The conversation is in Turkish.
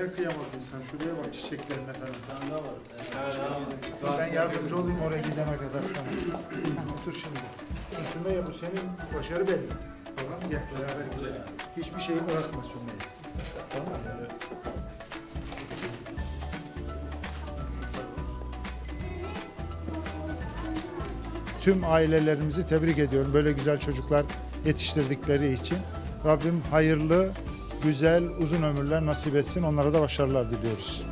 kıyamaz insan. Şuraya bak çiçeklerine falan. Evet. Ben yardımcı olayım oraya gidene kadar. Tamam. Otur şimdi. Sümeyye bu senin başarı belli. Tamam gel beraber gidelim. Hiçbir şeyi bırakma Sümeyye. Tamam mı? Tüm ailelerimizi tebrik ediyorum. Böyle güzel çocuklar yetiştirdikleri için. Rabbim hayırlı, güzel, uzun ömürler nasip etsin. Onlara da başarılar diliyoruz.